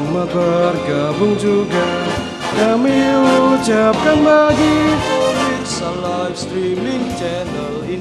Selamat bergabung juga. Kami ucapkan bagi Pemirsa live streaming channel ini.